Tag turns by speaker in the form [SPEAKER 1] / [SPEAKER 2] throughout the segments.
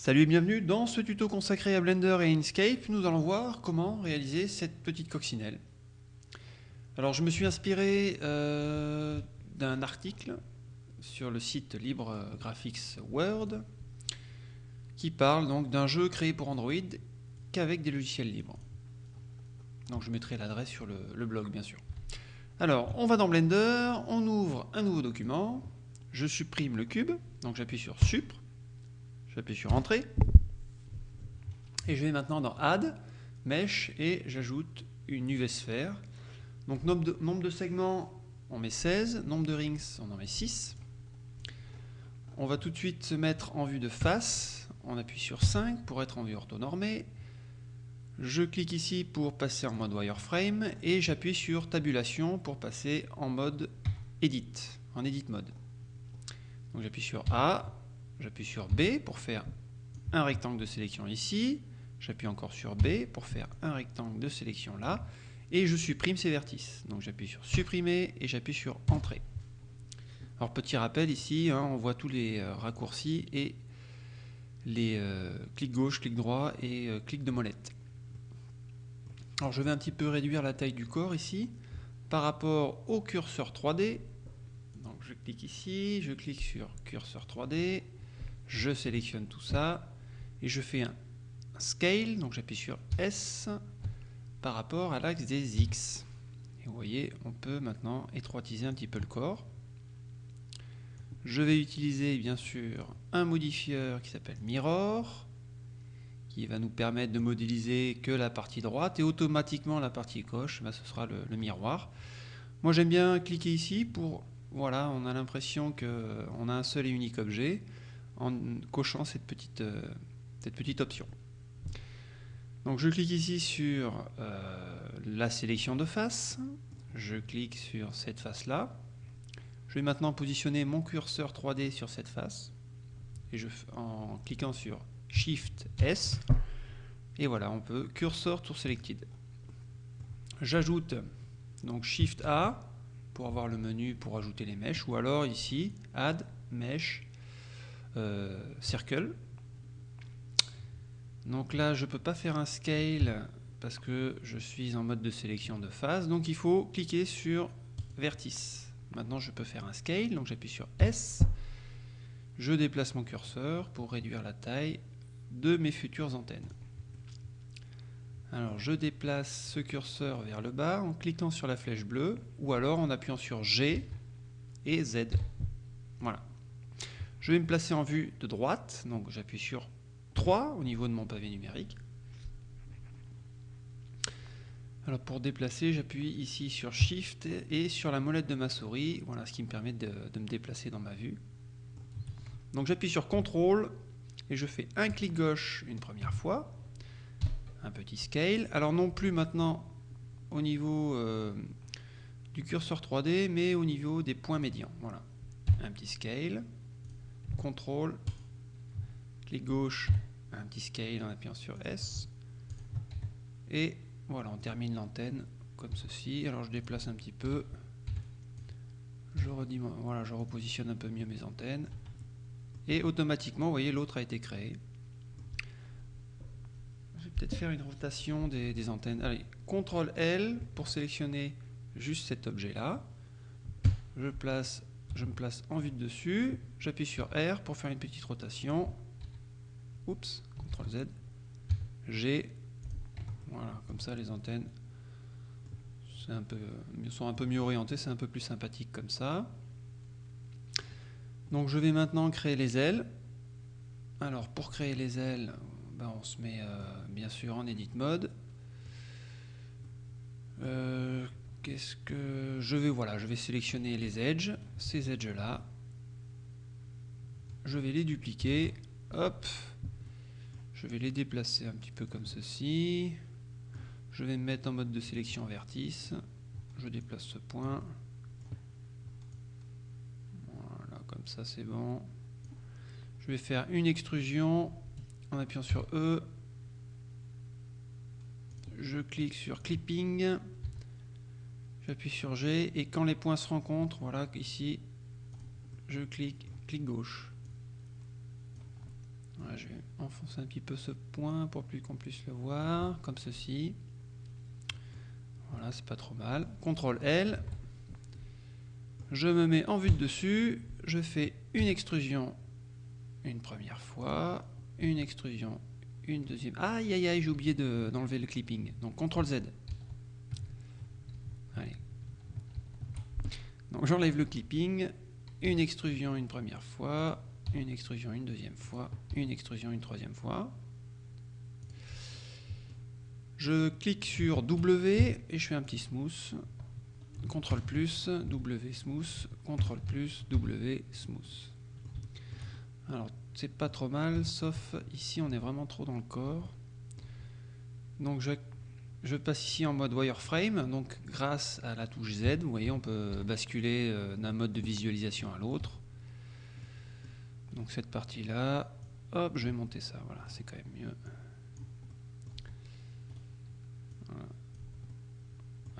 [SPEAKER 1] Salut et bienvenue dans ce tuto consacré à Blender et Inkscape. Nous allons voir comment réaliser cette petite coccinelle. Alors je me suis inspiré euh, d'un article sur le site Libre Graphics World qui parle donc d'un jeu créé pour Android qu'avec des logiciels libres. Donc je mettrai l'adresse sur le, blog bien sûr. Alors on va dans Blender, on ouvre un nouveau document, je supprime le cube, donc j'appuie sur Supr, J'appuie sur Entrée. Et je vais maintenant dans Add, Mesh, et j'ajoute une UV sphère. Donc nombre de, segments, on met 16. Nombre de rings, on en met 6. On va tout de suite se mettre en vue de face. On appuie sur 5 pour être en vue orthonormée. Je clique ici pour passer en mode wireframe et j'appuie sur tabulation pour passer en mode edit, en edit mode. Donc j'appuie sur A, J'appuie sur B pour faire un rectangle de sélection ici. J'appuie encore sur B pour faire un rectangle de sélection là. Et je supprime ces vertices. Donc j'appuie sur supprimer et j'appuie sur entrée. Alors petit rappel ici, hein, on voit tous les euh, raccourcis et les euh, clics gauche, clic droit et euh, clic de molette. Alors je vais un petit peu réduire la taille du corps ici par rapport au curseur 3D. Donc je clique ici, je clique sur curseur 3D, je sélectionne tout ça et je fais un, scale, donc j'appuie sur S par rapport à l'axe des X. Et vous voyez, on peut maintenant étroitiser un petit peu le corps. Je vais utiliser bien sûr un modifieur qui s'appelle Mirror, qui va nous permettre de modéliser que la partie droite et automatiquement la partie gauche, ben, ce sera le, le miroir. Moi j'aime bien cliquer ici pour, voilà, on a l'impression qu'on a un seul et unique objet en cochant cette petite, euh, cette petite option. Donc je clique ici sur euh, la sélection de face, je clique sur cette face-là, je vais maintenant positionner mon curseur 3D sur cette face, et je, en cliquant sur Shift S, et voilà, on peut cursor to selected. J'ajoute donc Shift A pour avoir le menu pour ajouter les mèches, ou alors ici, Add Mesh euh, circle. Donc là, je peux pas faire un scale parce que je suis en mode de sélection de phase. Donc il faut cliquer sur vertice. Maintenant, je peux faire un scale. Donc j'appuie sur S. Je déplace mon curseur pour réduire la taille de mes futures antennes. Alors je déplace ce curseur vers le bas en cliquant sur la flèche bleue ou alors en appuyant sur G et Z. Voilà. Je vais me placer en vue de droite, donc j'appuie sur 3 au niveau de mon pavé numérique. Alors pour déplacer, j'appuie ici sur Shift et sur la molette de ma souris, voilà ce qui me permet de, me déplacer dans ma vue. Donc j'appuie sur CTRL et je fais un clic gauche une première fois, un petit scale. Alors non plus maintenant au niveau euh, du curseur 3D, mais au niveau des points médians. Voilà, un petit scale. CTRL, clic gauche, un petit scale en appuyant sur S. Et voilà, on termine l'antenne comme ceci. Alors je déplace un petit peu. Je, voilà, je repositionne un peu mieux mes antennes. Et automatiquement, vous voyez, l'autre a été créé. Je vais peut-être faire une rotation des, des antennes. Allez, CTRL L pour sélectionner juste cet objet-là. Je place je me place en vue de dessus, j'appuie sur R pour faire une petite rotation. Oups, CTRL Z. G. Voilà, comme ça les antennes peu, sont un peu mieux orientées, c'est un peu plus sympathique comme ça. Donc je vais maintenant créer les ailes. Alors pour créer les ailes, ben, on se met euh, bien sûr en edit mode. Euh, qu'est-ce que je vais voilà je vais sélectionner les edges. Ces edges là je vais les dupliquer. Hop. Je vais les déplacer un petit peu comme ceci. Je vais me mettre en mode de sélection vertice. Je déplace ce point. Voilà comme ça c'est bon. Je vais faire une extrusion en appuyant sur E. Je clique sur clipping J'appuie sur G et quand les points se rencontrent, voilà, ici, je clique, clic gauche. je vais enfoncer un petit peu ce point pour plus qu'on puisse le voir, comme ceci. Voilà, c'est pas trop mal. CTRL L. Je me mets en vue de dessus. Je fais une extrusion une première fois, une extrusion une deuxième. Aïe aïe aïe, j'ai oublié d'enlever le clipping. Donc CTRL Z. Donc j'enlève le clipping, une extrusion une première fois, une extrusion une deuxième fois, une extrusion une troisième fois. Je clique sur W et je fais un petit smooth. CTRL plus, W smooth, CTRL plus, W smooth. Alors, c'est pas trop mal, sauf ici, on est vraiment trop dans le corps. Donc, je, je passe ici en mode wireframe. Donc, grâce à la touche Z, vous voyez, on peut basculer euh, d'un mode de visualisation à l'autre. Donc, cette partie-là, hop, je vais monter ça. Voilà, c'est quand même mieux.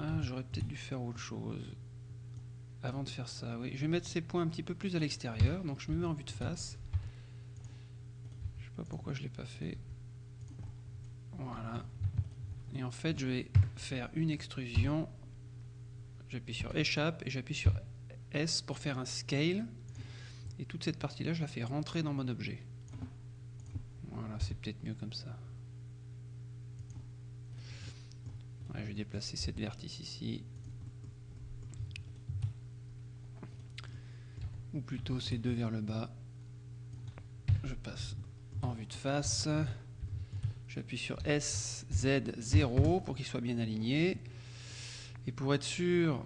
[SPEAKER 1] Ah, j'aurais peut-être dû faire autre chose. Avant de faire ça, oui. Je vais mettre ces points un petit peu plus à l'extérieur. Donc je me mets en vue de face. Je sais pas pourquoi je l'ai pas fait. Voilà. Et en fait, je vais faire une extrusion. J'appuie sur échappe et j'appuie sur S pour faire un scale. Et toute cette partie-là, je la fais rentrer dans mon objet. Voilà, c'est peut-être mieux comme ça. je vais déplacer cette vertice ici. Ou plutôt ces deux vers le bas. Je passe en vue de face. J'appuie sur S, Z, 0 pour qu'il soit bien aligné. Et pour être sûr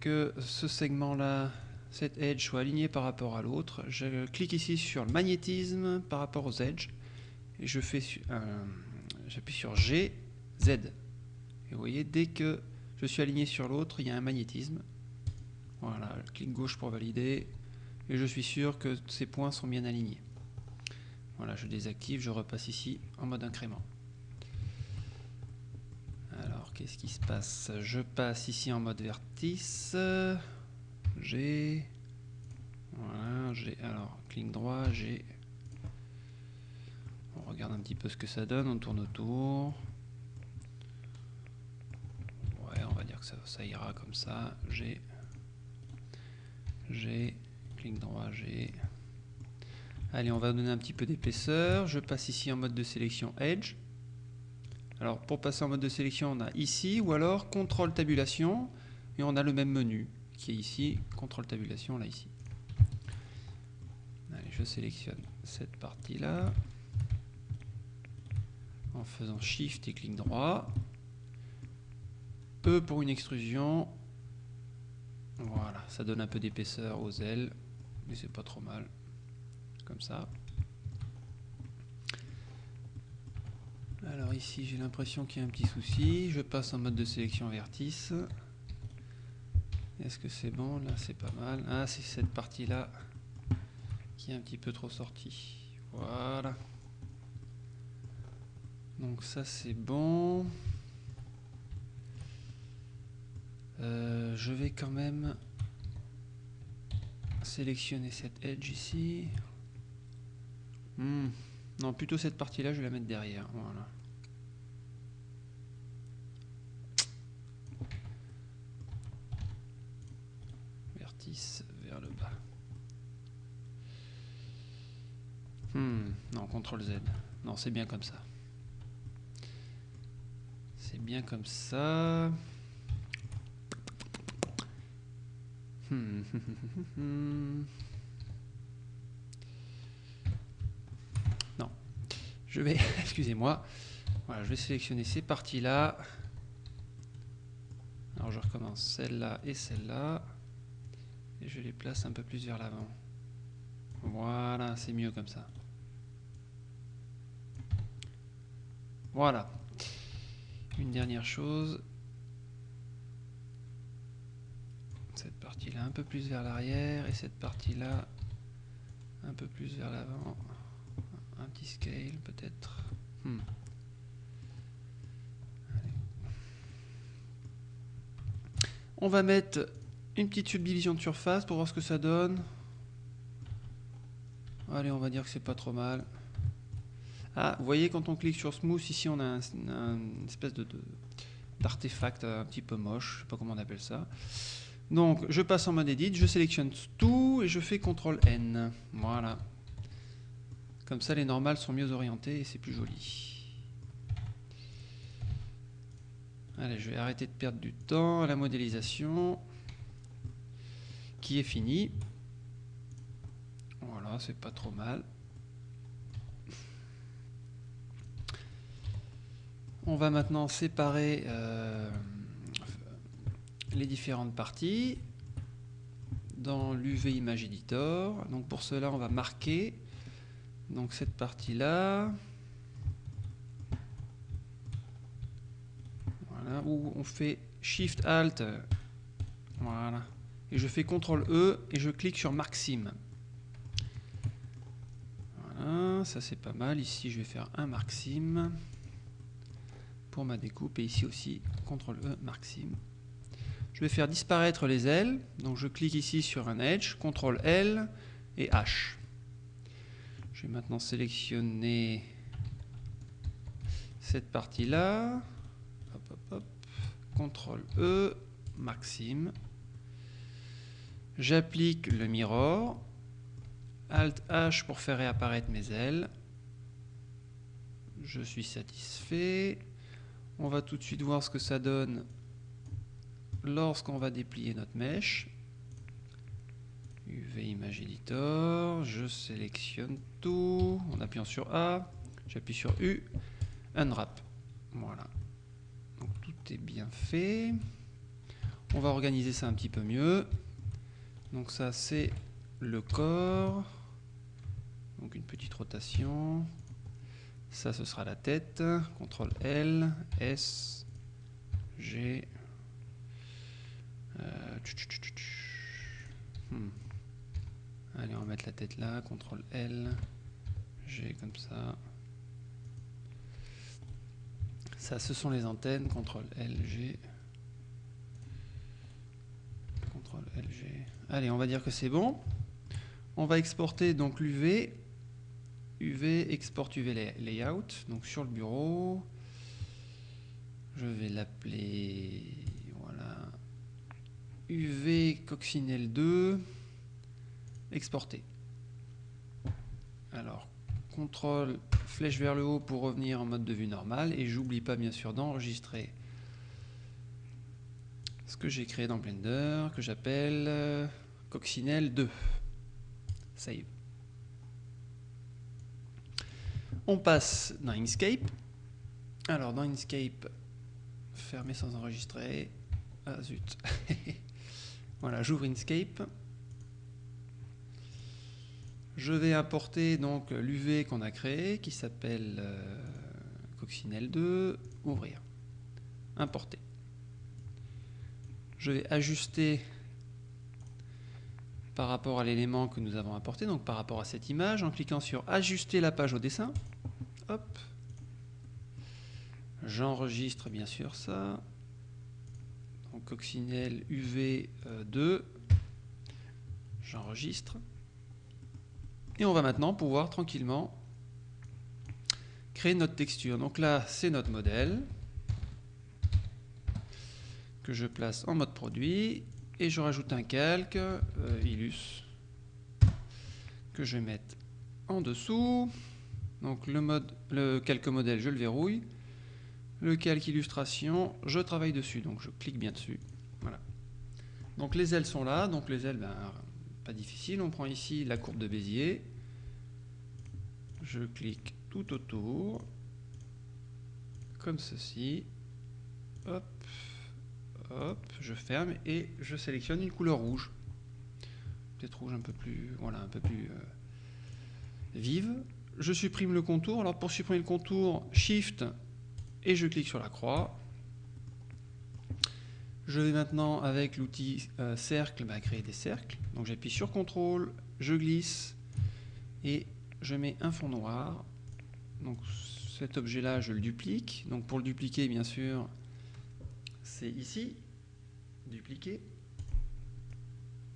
[SPEAKER 1] que ce segment-là, cette edge, soit aligné par rapport à l'autre, je clique ici sur le magnétisme par rapport aux edges. Et je fais, j'appuie sur G, Z. Et vous voyez, dès que je suis aligné sur l'autre, il y a un magnétisme. Voilà, clic gauche pour valider. Et je suis sûr que ces points sont bien alignés. Voilà, je désactive, je repasse ici en mode incrément. Alors, qu'est-ce qui se passe? Je passe ici en mode vertice. J'ai... Voilà, j'ai... Alors, clic droit, j'ai... On regarde un petit peu ce que ça donne, on tourne autour. ça, ira comme ça. G, G, clic droit, G. Allez, on va donner un petit peu d'épaisseur. Je passe ici en mode de sélection Edge. Alors, pour passer en mode de sélection, on a ici, ou alors contrôle tabulation, et on a le même menu qui est ici, contrôle tabulation, là, ici. Allez, je sélectionne cette partie-là, en faisant Shift et clic droit. E pour une extrusion. Voilà, ça donne un peu d'épaisseur aux ailes, mais c'est pas trop mal. Ça. Alors ici j'ai l'impression qu'il y a un petit souci. Je passe en mode de sélection vertice. Est-ce que c'est bon? Là c'est pas mal. Ah c'est cette partie là qui est un petit peu trop sortie. Voilà. Donc ça c'est bon. Euh, je vais quand même sélectionner cette edge ici. Hmm. Non, plutôt cette partie-là, je vais la mettre derrière. Voilà. Vertice vers le bas. Hmm. Non, CTRL Z. Non, c'est bien comme ça. C'est bien comme ça. Hmm. non. Je vais, excusez-moi, je vais sélectionner ces parties-là. Alors je recommence celle-là et celle-là. Et je les place un peu plus vers l'avant. Voilà, c'est mieux comme ça. Voilà. Une dernière chose, partie-là un peu plus vers l'arrière et cette partie-là un peu plus vers l'avant. Un petit scale peut-être. Hmm. On va mettre une petite subdivision de surface pour voir ce que ça donne. Allez, on va dire que c'est pas trop mal. Ah, vous voyez, quand on clique sur Smooth, ici, on a un, espèce de, d'artefact un petit peu moche, je sais pas comment on appelle ça. Donc, je passe en mode Edit, je sélectionne tout et je fais CTRL N. Voilà. Comme ça, les normales sont mieux orientées et c'est plus joli. Allez, je vais arrêter de perdre du temps la modélisation qui est finie. Voilà, c'est pas trop mal. On va maintenant séparer euh, les différentes parties dans l'UV Image Editor. Donc pour cela, on va marquer donc cette partie-là. Voilà, où on fait Shift Alt. Et je fais CTRL E et je clique sur Sim. Voilà, ça c'est pas mal. Ici, je vais faire un Sim pour ma découpe. Et ici aussi, CTRL E, Sim. Je vais faire disparaître les ailes. Donc je clique ici sur un Edge, CTRL L et H. Je vais maintenant sélectionner cette partie-là. CTRL E, Maxime. J'applique le mirror. Alt H pour faire réapparaître mes ailes. Je suis satisfait. On va tout de suite voir ce que ça donne lorsqu'on va déplier notre mèche. UV Image Editor, je sélectionne tout en appuyant sur A, j'appuie sur U, Unwrap. Voilà. Donc tout est bien fait. On va organiser ça un petit peu mieux. Donc ça c'est le corps. Donc une petite rotation. Ça ce sera la tête. CTRL L, S, G. Euh, hmm. Allez, on va mettre la tête là, CTRL L, G comme ça. Ça, ce sont les antennes, CTRL L, G. CTRL L, G. Allez, on va dire que c'est bon. On va exporter donc l'UV. UV, export UV layout. Donc sur le bureau. Je vais l'appeler voilà, UV coccinelle 2 exporter. Alors, contrôle flèche vers le haut pour revenir en mode de vue normale et j'oublie pas bien sûr d'enregistrer ce que j'ai créé dans Blender que j'appelle euh, coccinelle 2. Save. On passe dans Inkscape. Alors dans Inkscape, fermer sans enregistrer. Ah zut. voilà, j'ouvre Inkscape. Je vais importer donc l'UV qu'on a créé qui s'appelle euh, coccinelle 2, ouvrir, importer. Je vais ajuster par rapport à l'élément que nous avons importé, donc par rapport à cette image, en cliquant sur ajuster la page au dessin. J'enregistre bien sûr ça. Donc coccinelle UV 2. Euh, J'enregistre. Et on va maintenant pouvoir tranquillement créer notre texture. Donc là, c'est notre modèle que je place en mode produit et je rajoute un calque euh, Illus que je vais mettre en dessous. Donc le, le calque modèle, je le verrouille. Le calque illustration, je travaille dessus, donc je clique bien dessus. Voilà. Donc les ailes sont là, donc les ailes, ben, pas difficile. On prend ici la courbe de Bézier. Je clique tout autour, comme ceci. Hop, hop, je ferme et je sélectionne une couleur rouge. Peut-être rouge un peu plus, voilà, un peu plus euh, vive. Je supprime le contour. Alors pour supprimer le contour, Shift et je clique sur la croix. Je vais maintenant avec l'outil euh, cercle bah, créer des cercles. Donc j'appuie sur CTRL, je glisse et je mets un fond noir. Donc cet objet-là, je le duplique. Donc pour le dupliquer, bien sûr, c'est ici, dupliquer.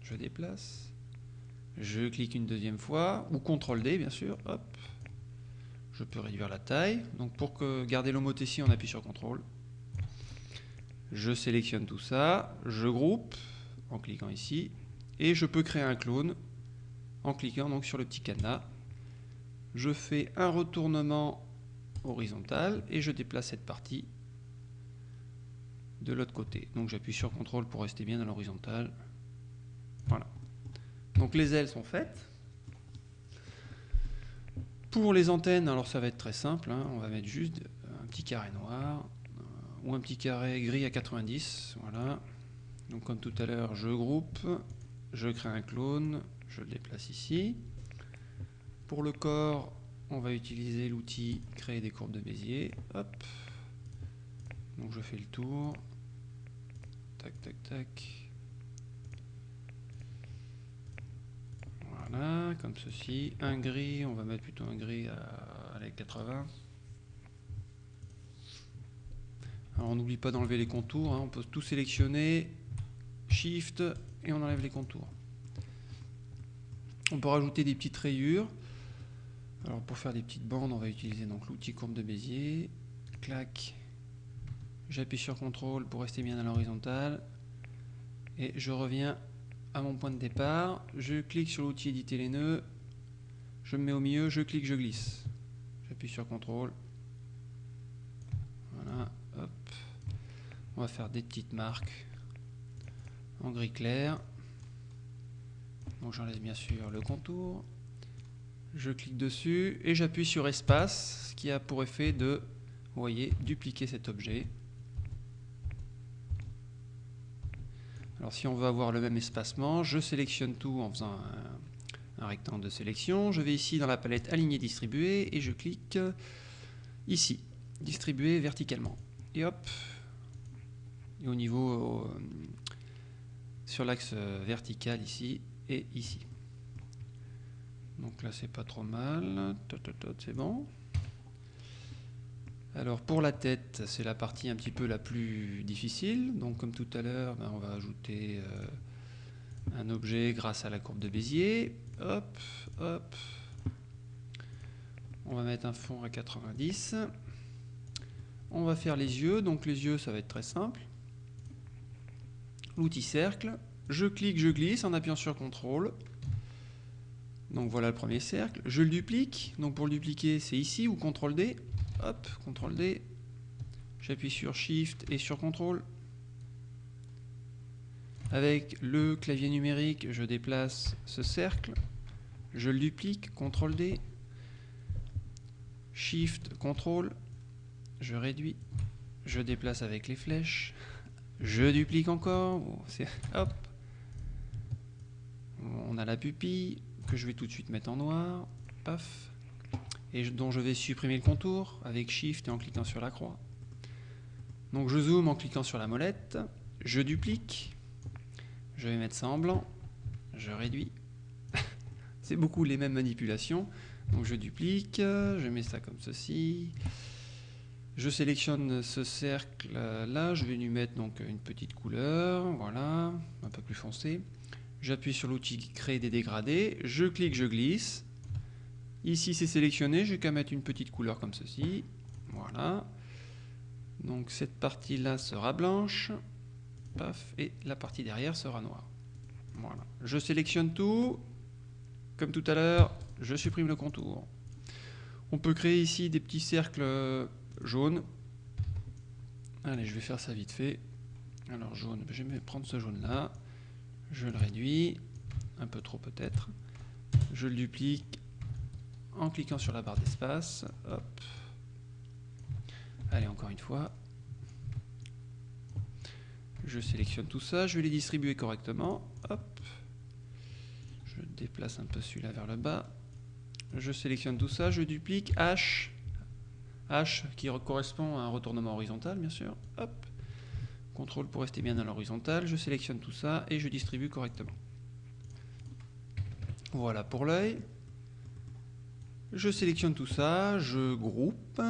[SPEAKER 1] Je déplace. Je clique une deuxième fois, ou CTRL D, bien sûr. Hop. je peux réduire la taille. Donc pour que garder l'homothétie, on appuie sur CTRL. Je sélectionne tout ça, je groupe en cliquant ici, et je peux créer un clone en cliquant donc sur le petit cadenas. Je fais un retournement horizontal et je déplace cette partie de l'autre côté. Donc j'appuie sur CTRL pour rester bien dans l'horizontale. Voilà. Donc les ailes sont faites. Pour les antennes, alors ça va être très simple, hein. on va mettre juste un petit carré noir ou un petit carré gris à 90, voilà. Donc comme tout à l'heure, je groupe, je crée un clone, je le déplace ici. Pour le corps, on va utiliser l'outil créer des courbes de Bézier. Hop. Donc je fais le tour. Tac, tac, tac. Voilà, comme ceci. Un gris, on va mettre plutôt un gris à, les 80. On n'oublie pas d'enlever les contours, hein. on peut tout sélectionner, Shift, et on enlève les contours. On peut rajouter des petites rayures. Alors pour faire des petites bandes, on va utiliser l'outil courbe de Bézier. Clac. J'appuie sur CTRL pour rester bien à l'horizontale. Et je reviens à mon point de départ. Je clique sur l'outil éditer les nœuds. Je me mets au milieu, je clique, je glisse. J'appuie sur CTRL. Voilà, hop. On va faire des petites marques en gris clair. Donc j'enlève bien sûr le contour. Je clique dessus et j'appuie sur espace, ce qui a pour effet de, voyez, dupliquer cet objet. Alors si on veut avoir le même espacement, je sélectionne tout en faisant un, rectangle de sélection. Je vais ici dans la palette aligner distribuer et je clique ici, distribuer verticalement. Et hop, et au niveau, euh, sur l'axe vertical ici, ici. Donc là, c'est pas trop mal. C'est bon. Alors pour la tête, c'est la partie un petit peu la plus difficile. Donc comme tout à l'heure, ben, on va ajouter euh, un objet grâce à la courbe de Bézier. Hop, hop. On va mettre un fond à 90. On va faire les yeux. Donc les yeux, ça va être très simple. L'outil cercle je clique, je glisse en appuyant sur CTRL. Donc voilà le premier cercle. Je le duplique. Donc pour le dupliquer, c'est ici ou CTRL D. Hop, CTRL D. J'appuie sur SHIFT et sur CTRL. Avec le clavier numérique, je déplace ce cercle. Je le duplique, CTRL D. SHIFT, CTRL. Je réduis. Je déplace avec les flèches. Je duplique encore. Hop on a la pupille que je vais tout de suite mettre en noir, paf, et dont je vais supprimer le contour avec Shift et en cliquant sur la croix. Donc je zoome en cliquant sur la molette, je duplique, je vais mettre ça en blanc, je réduis. C'est beaucoup les mêmes manipulations. Donc je duplique, je mets ça comme ceci. Je sélectionne ce cercle là, je vais lui mettre donc une petite couleur, voilà, un peu plus foncé. J'appuie sur l'outil créer des dégradés, je clique, je glisse. Ici c'est sélectionné, je vais qu'à mettre une petite couleur comme ceci. Voilà. Donc cette partie-là sera blanche. Paf, et la partie derrière sera noire. Voilà. Je sélectionne tout. Comme tout à l'heure, je supprime le contour. On peut créer ici des petits cercles jaunes. Allez, je vais faire ça vite fait. Alors jaune, je vais prendre ce jaune là je le réduis, un peu trop peut-être, je le duplique en cliquant sur la barre d'espace, hop, allez encore une fois, je sélectionne tout ça, je vais les distribuer correctement, hop, je déplace un peu celui-là vers le bas, je sélectionne tout ça, je duplique, H, H qui correspond à un retournement horizontal bien sûr, hop, CTRL pour rester bien dans l'horizontale, je sélectionne tout ça et je distribue correctement. Voilà pour l'œil. Je sélectionne tout ça, je groupe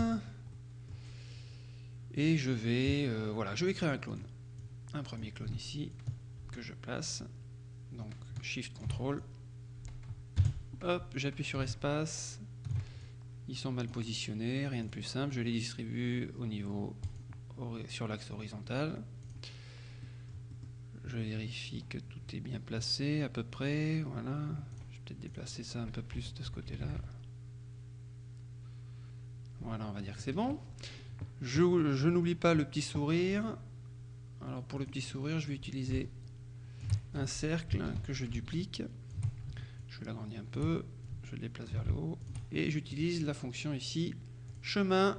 [SPEAKER 1] et je vais, euh, voilà, je vais créer un clone. Un premier clone ici que je place. Donc Shift CTRL. Hop, j'appuie sur espace. Ils sont mal positionnés, rien de plus simple. Je les distribue au niveau sur l'axe horizontal. Je vérifie que tout est bien placé à peu près. Voilà. Je vais peut-être déplacer ça un peu plus de ce côté-là. Voilà, on va dire que c'est bon. Je, n'oublie pas le petit sourire. Alors pour le petit sourire, je vais utiliser un cercle que je duplique. Je l'agrandis un peu, je le déplace vers le haut. Et j'utilise la fonction ici, chemin.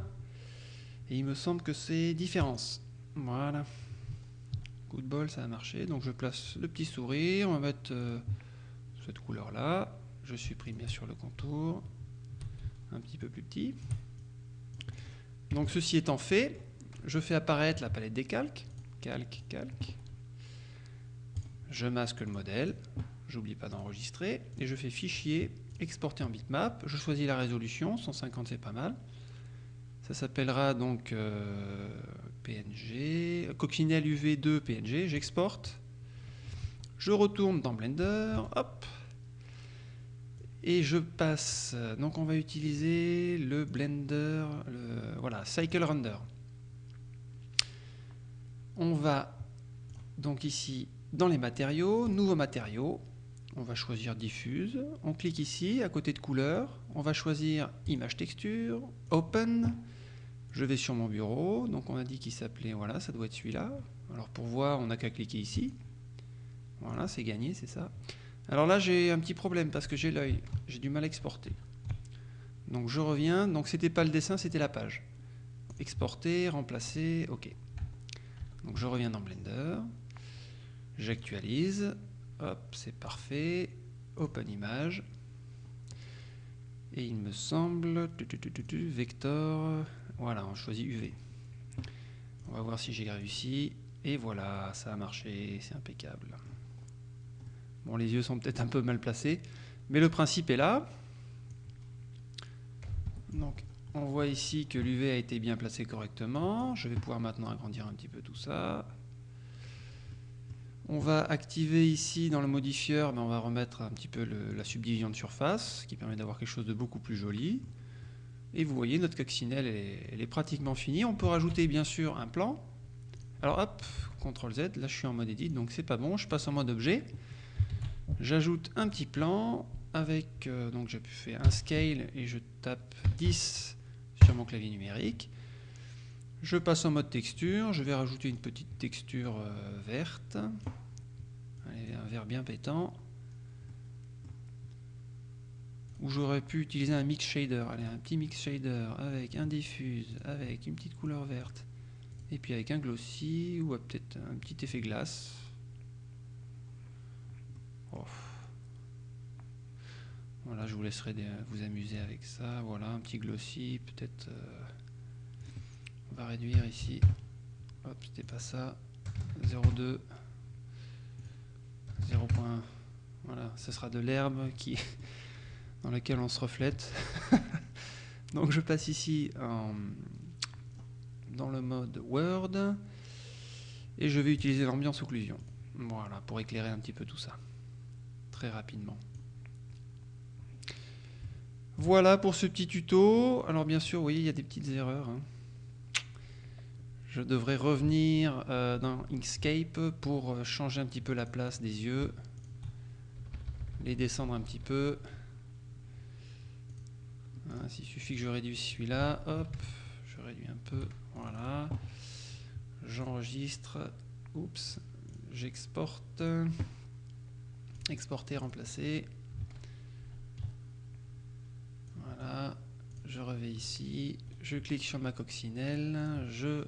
[SPEAKER 1] Et il me semble que c'est différence. Voilà. Coup de bol, ça a marché. Donc je place le petit sourire. On va mettre euh, cette couleur-là. Je supprime bien sûr le contour. Un petit peu plus petit. Donc ceci étant fait, je fais apparaître la palette des calques. Calque, calque. Je masque le modèle. J'oublie pas d'enregistrer. Et je fais fichier, exporter en bitmap. Je choisis la résolution, 150 c'est pas mal. Ça s'appellera donc euh, PNG, coccinelle UV2 PNG. J'exporte. Je retourne dans Blender. Hop. Et je passe, donc on va utiliser le Blender, le, voilà, Cycle Render. On va donc ici dans les matériaux, nouveaux matériaux, on va choisir diffuse, on clique ici à côté de couleur, on va choisir image texture, open, je vais sur mon bureau, donc on a dit qu'il s'appelait, voilà, ça doit être celui-là. Alors pour voir, on n'a qu'à cliquer ici. Voilà, c'est gagné, c'est ça. Alors là, j'ai un petit problème parce que j'ai l'œil, j'ai du mal à exporter. Donc je reviens, donc c'était pas le dessin, c'était la page. Exporter, remplacer, ok. Donc je reviens dans Blender, j'actualise, hop, c'est parfait, open image, et il me semble, vector, voilà, on choisit UV. On va voir si j'ai réussi, et voilà, ça a marché, c'est impeccable. Bon, les yeux sont peut-être un peu mal placés, mais le principe est là. Donc, on voit ici que l'UV a été bien placé correctement. Je vais pouvoir maintenant agrandir un petit peu tout ça. On va activer ici dans le modifieur, ben, on va remettre un petit peu la subdivision de surface, qui permet d'avoir quelque chose de beaucoup plus joli. Et vous voyez, notre coccinelle, elle est, pratiquement finie. On peut rajouter bien sûr un plan. Alors hop, CTRL Z, là je suis en mode edit, donc c'est pas bon, je passe en mode objet. J'ajoute un petit plan avec, euh, donc j'ai faire un scale et je tape 10 sur mon clavier numérique. Je passe en mode texture, je vais rajouter une petite texture euh, verte, un vert bien pétant, où j'aurais pu utiliser un mix shader, allez, un petit mix shader avec un diffuse, avec une petite couleur verte, et puis avec un glossy, ou peut-être un petit effet glace, voilà, je vous laisserai vous amuser avec ça. Voilà, un petit glossy, peut-être. Euh, on va réduire ici. Hop, c'était pas ça. 0,2. 0. Voilà, ce sera de l'herbe qui dans laquelle on se reflète. Donc je passe ici dans le mode Word et je vais utiliser l'ambiance occlusion. Voilà, pour éclairer un petit peu tout ça rapidement. Voilà pour ce petit tuto. Alors bien sûr, oui, il y a des petites erreurs. Hein. Je devrais revenir euh, dans Inkscape pour euh, changer un petit peu la place des yeux. Les descendre un petit peu. Hein, il suffit que je réduise celui-là. Hop, je réduis un peu. Voilà. J'enregistre. Oups. J'exporte exporter, remplacer. Voilà, je reviens ici, je clique sur ma coccinelle, je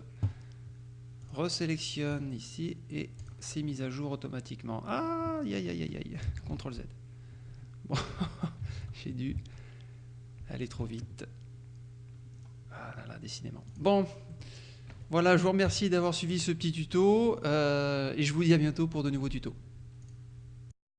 [SPEAKER 1] resélectionne ici et c'est mis à jour automatiquement. Ah, aïe aïe aïe aïe, CTRL Z. Bon, j'ai dû aller trop vite. Ah là là, décidément. Bon, voilà, je vous remercie d'avoir suivi ce petit tuto euh, et je vous dis à bientôt pour de nouveaux tutos.